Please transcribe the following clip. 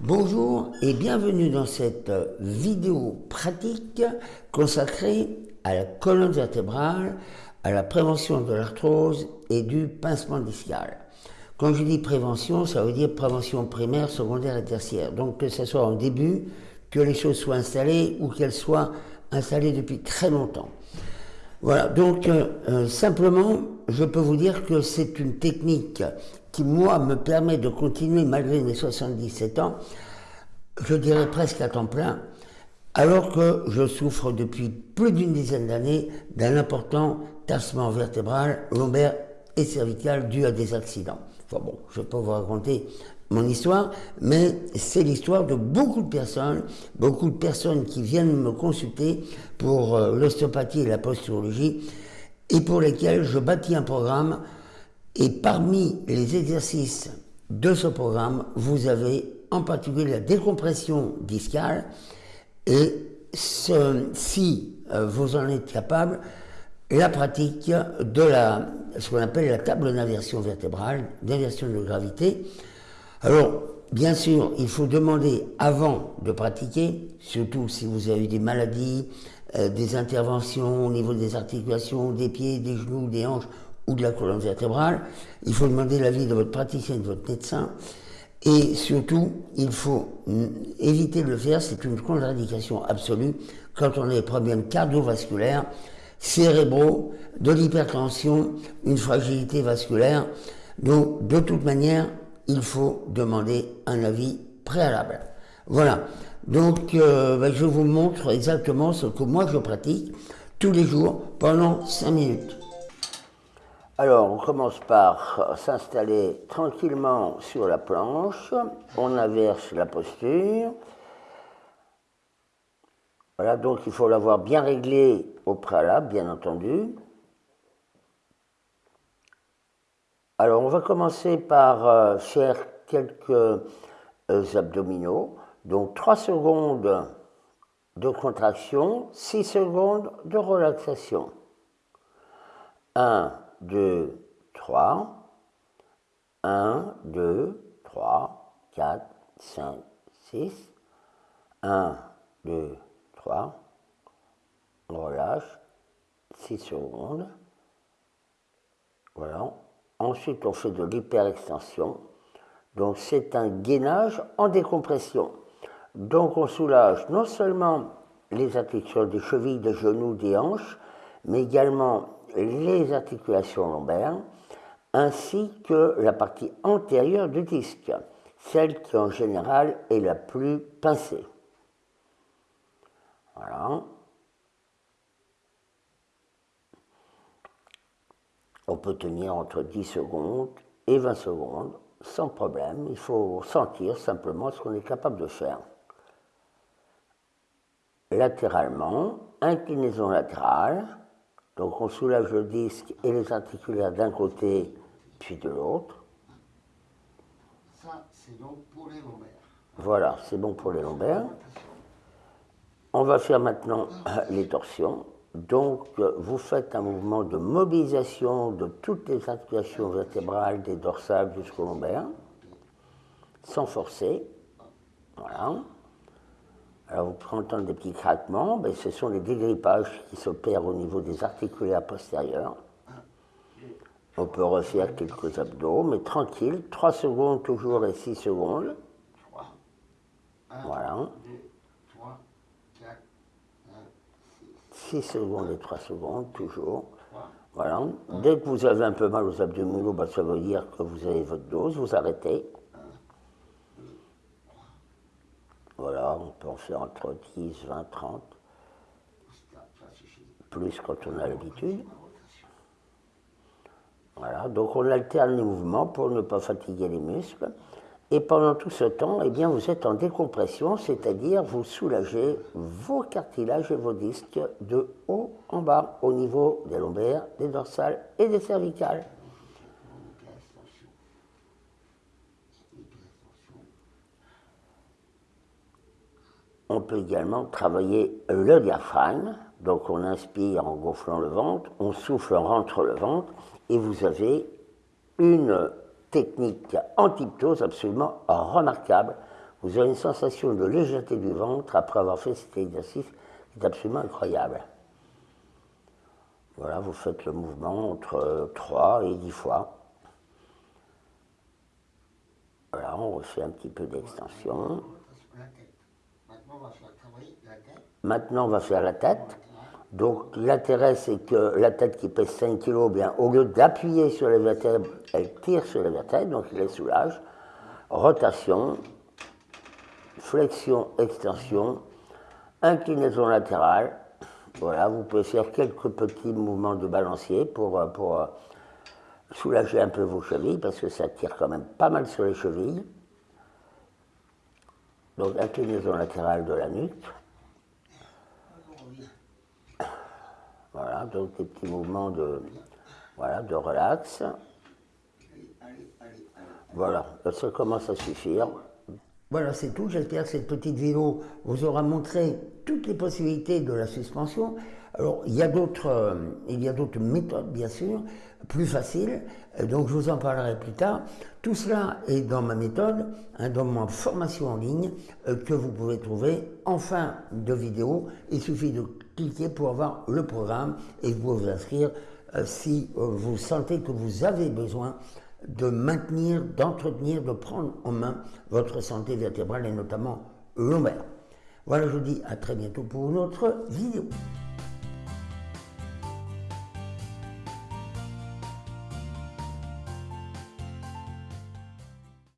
Bonjour et bienvenue dans cette vidéo pratique consacrée à la colonne vertébrale, à la prévention de l'arthrose et du pincement discal. Quand je dis prévention, ça veut dire prévention primaire, secondaire et tertiaire. Donc que ce soit en début, que les choses soient installées ou qu'elles soient installées depuis très longtemps. Voilà, donc euh, euh, simplement, je peux vous dire que c'est une technique qui, moi, me permet de continuer malgré mes 77 ans, je dirais presque à temps plein, alors que je souffre depuis plus d'une dizaine d'années d'un important tassement vertébral, lombaire et cervical dû à des accidents. Bon, je peux vous raconter mon histoire, mais c'est l'histoire de beaucoup de personnes, beaucoup de personnes qui viennent me consulter pour euh, l'ostéopathie et la posturologie, et pour lesquelles je bâtis un programme, et parmi les exercices de ce programme, vous avez en particulier la décompression discale, et si euh, vous en êtes capable, la pratique de la, ce qu'on appelle la table d'inversion vertébrale, d'inversion de gravité, alors, bien sûr, il faut demander avant de pratiquer, surtout si vous avez des maladies, euh, des interventions au niveau des articulations, des pieds, des genoux, des hanches ou de la colonne vertébrale, il faut demander l'avis de votre praticien, de votre médecin. Et surtout, il faut éviter de le faire, c'est une contre-indication absolue quand on a des problèmes cardiovasculaires, cérébraux, de l'hypertension, une fragilité vasculaire. Donc, de toute manière, il faut demander un avis préalable. Voilà. Donc, euh, ben, je vous montre exactement ce que moi je pratique tous les jours pendant 5 minutes. Alors, on commence par s'installer tranquillement sur la planche. On inverse la posture. Voilà, donc il faut l'avoir bien réglé au préalable, bien entendu. Alors, on va commencer par euh, faire quelques euh, abdominaux. Donc, 3 secondes de contraction, 6 secondes de relaxation. 1, 2, 3. 1, 2, 3, 4, 5, 6. 1, 2, 3. On relâche. 6 secondes. Voilà. Ensuite, on fait de l'hyperextension. Donc, c'est un gainage en décompression. Donc, on soulage non seulement les articulations des chevilles, des genoux, des hanches, mais également les articulations lombaires, ainsi que la partie antérieure du disque, celle qui en général est la plus pincée. Voilà. On peut tenir entre 10 secondes et 20 secondes sans problème. Il faut sentir simplement ce qu'on est capable de faire. Latéralement, inclinaison latérale. Donc on soulage le disque et les articulaires d'un côté puis de l'autre. Ça, c'est bon pour les lombaires. Voilà, c'est bon pour les lombaires. On va faire maintenant les torsions. Donc, vous faites un mouvement de mobilisation de toutes les articulations vertébrales, des dorsales jusqu'au lombaire, sans forcer. Voilà. Alors, entendre des petits craquements, mais ce sont les dégrippages qui s'opèrent au niveau des articulaires postérieurs. On peut refaire quelques abdos, mais tranquille, 3 secondes toujours et 6 secondes. Voilà. 6 secondes et 3 secondes, toujours. Voilà. Dès que vous avez un peu mal aux abdominaux, bah, ça veut dire que vous avez votre dose, vous arrêtez. Voilà, on peut en faire entre 10, 20, 30. Plus quand on a l'habitude. Voilà, donc on alterne les mouvements pour ne pas fatiguer les muscles. Et pendant tout ce temps, eh bien, vous êtes en décompression, c'est-à-dire vous soulagez vos cartilages et vos disques de haut en bas, au niveau des lombaires, des dorsales et des cervicales. On peut également travailler le diaphragme. Donc on inspire en gonflant le ventre, on souffle en rentre le ventre, et vous avez une technique en absolument remarquable vous aurez une sensation de légèreté du ventre après avoir fait cet exercice qui est absolument incroyable. Voilà, vous faites le mouvement entre 3 et 10 fois. Voilà, on refait un petit peu d'extension. Maintenant, on va faire la tête. Donc, l'intérêt, c'est que la tête qui pèse 5 kg, bien, au lieu d'appuyer sur les vertèbres, elle tire sur les vertèbres, donc il les soulage. Rotation, flexion, extension, inclinaison latérale. Voilà, vous pouvez faire quelques petits mouvements de balancier pour, pour soulager un peu vos chevilles, parce que ça tire quand même pas mal sur les chevilles. Donc, inclinaison latérale de la nuque. Voilà, donc des petits mouvements de, voilà, de relax. Voilà, ça commence à suffire. Voilà, c'est tout. J'espère que cette petite vidéo vous aura montré toutes les possibilités de la suspension. Alors, il y a d'autres, euh, il y a d'autres méthodes, bien sûr, plus faciles. Euh, donc, je vous en parlerai plus tard. Tout cela est dans ma méthode, hein, dans ma formation en ligne, euh, que vous pouvez trouver en fin de vidéo. Il suffit de cliquer pour avoir le programme et vous vous inscrire si vous sentez que vous avez besoin de maintenir, d'entretenir, de prendre en main votre santé vertébrale et notamment lombaire. Voilà, je vous dis à très bientôt pour une autre vidéo.